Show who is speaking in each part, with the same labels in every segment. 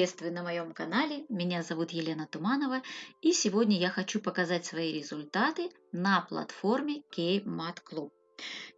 Speaker 1: Приветствую на моем канале, меня зовут Елена Туманова и сегодня я хочу показать свои результаты на платформе K-Mat Club.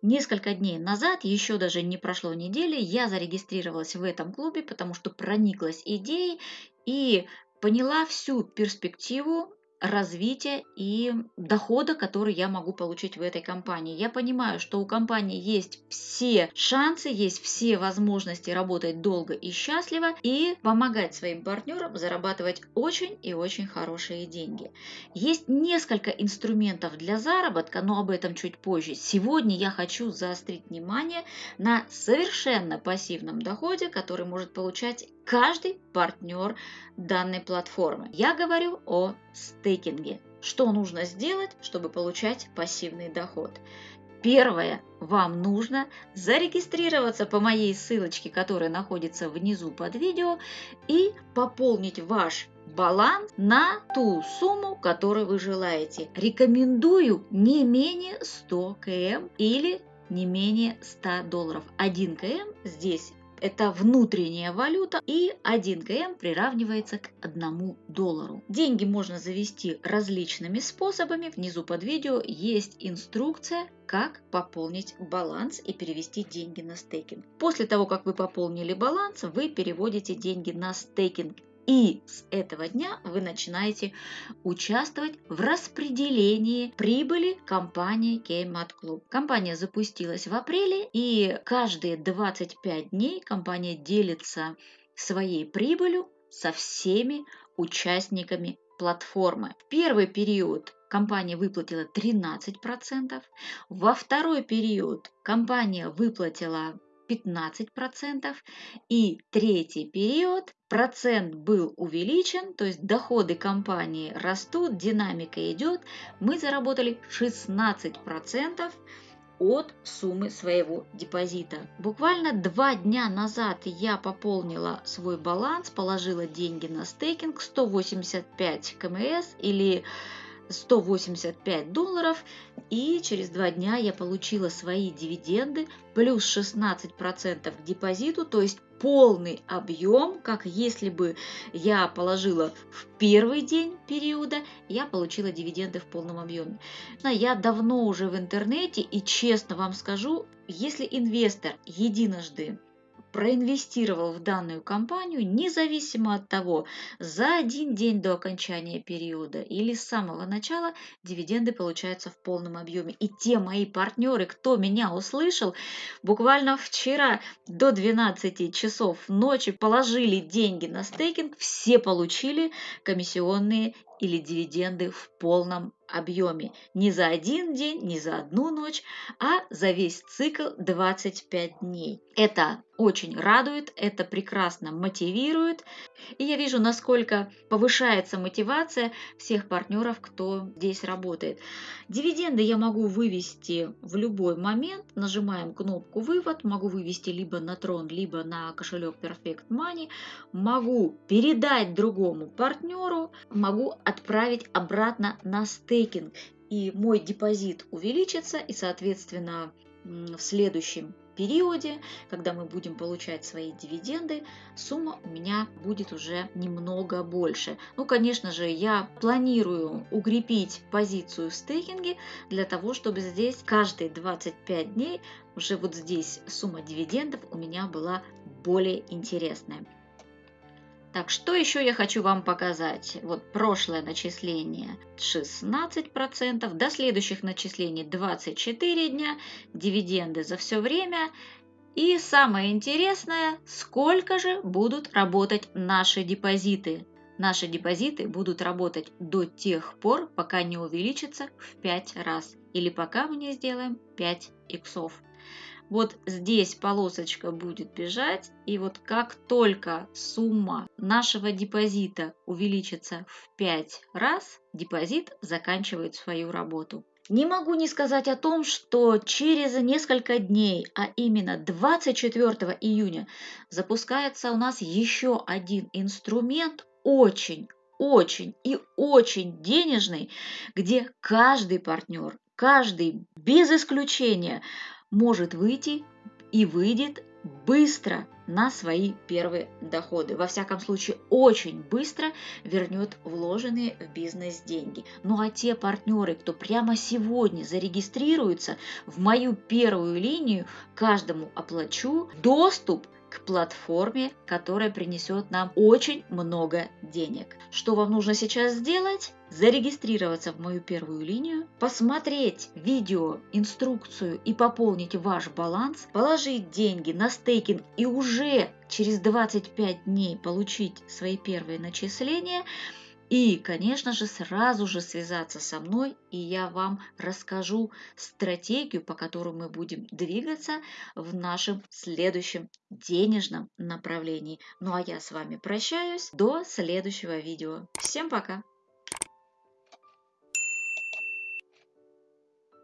Speaker 1: Несколько дней назад, еще даже не прошло недели, я зарегистрировалась в этом клубе, потому что прониклась идеей и поняла всю перспективу развития и дохода, который я могу получить в этой компании. Я понимаю, что у компании есть все шансы, есть все возможности работать долго и счастливо и помогать своим партнерам зарабатывать очень и очень хорошие деньги. Есть несколько инструментов для заработка, но об этом чуть позже. Сегодня я хочу заострить внимание на совершенно пассивном доходе, который может получать каждый партнер данной платформы. Я говорю о стейкинге. Что нужно сделать, чтобы получать пассивный доход? Первое, вам нужно зарегистрироваться по моей ссылочке, которая находится внизу под видео, и пополнить ваш баланс на ту сумму, которую вы желаете. Рекомендую не менее 100 км или не менее 100 долларов. 1 км здесь это внутренняя валюта, и 1 КМ приравнивается к 1 доллару. Деньги можно завести различными способами. Внизу под видео есть инструкция, как пополнить баланс и перевести деньги на стейкинг. После того, как вы пополнили баланс, вы переводите деньги на стейкинг. И с этого дня вы начинаете участвовать в распределении прибыли компании Kmart Club. Компания запустилась в апреле, и каждые 25 дней компания делится своей прибылью со всеми участниками платформы. В первый период компания выплатила 13%, во второй период компания выплатила 15%, и третий период процент был увеличен, то есть доходы компании растут, динамика идет, мы заработали 16% от суммы своего депозита. Буквально два дня назад я пополнила свой баланс, положила деньги на стейкинг 185 КМС или 185 долларов, и через два дня я получила свои дивиденды плюс 16% к депозиту, то есть полный объем, как если бы я положила в первый день периода, я получила дивиденды в полном объеме. Я давно уже в интернете и честно вам скажу, если инвестор единожды проинвестировал в данную компанию, независимо от того, за один день до окончания периода или с самого начала, дивиденды получаются в полном объеме. И те мои партнеры, кто меня услышал, буквально вчера до 12 часов ночи положили деньги на стейкинг, все получили комиссионные или дивиденды в полном объеме. Не за один день, не за одну ночь, а за весь цикл 25 дней. Это очень радует, это прекрасно мотивирует. И я вижу, насколько повышается мотивация всех партнеров, кто здесь работает. Дивиденды я могу вывести в любой момент. Нажимаем кнопку «Вывод». Могу вывести либо на Трон, либо на кошелек Perfect Money. Могу передать другому партнеру. Могу отправить обратно на стейкинг. И мой депозит увеличится, и, соответственно, в следующем периоде, когда мы будем получать свои дивиденды, сумма у меня будет уже немного больше. Ну, конечно же, я планирую укрепить позицию в стейкинге для того, чтобы здесь каждые 25 дней уже вот здесь сумма дивидендов у меня была более интересная. Так, что еще я хочу вам показать? Вот прошлое начисление 16%, до следующих начислений 24 дня, дивиденды за все время. И самое интересное, сколько же будут работать наши депозиты. Наши депозиты будут работать до тех пор, пока не увеличится в 5 раз. Или пока мы не сделаем 5 иксов. Вот здесь полосочка будет бежать, и вот как только сумма нашего депозита увеличится в 5 раз, депозит заканчивает свою работу. Не могу не сказать о том, что через несколько дней, а именно 24 июня, запускается у нас еще один инструмент, очень, очень и очень денежный, где каждый партнер, каждый без исключения может выйти и выйдет быстро на свои первые доходы. Во всяком случае, очень быстро вернет вложенные в бизнес деньги. Ну а те партнеры, кто прямо сегодня зарегистрируется в мою первую линию, каждому оплачу доступ к платформе, которая принесет нам очень много денег. Что вам нужно сейчас сделать? Зарегистрироваться в мою первую линию, посмотреть видео, инструкцию и пополнить ваш баланс, положить деньги на стейкинг и уже через 25 дней получить свои первые начисления – и, конечно же, сразу же связаться со мной, и я вам расскажу стратегию, по которой мы будем двигаться в нашем следующем денежном направлении. Ну а я с вами прощаюсь до следующего видео. Всем пока!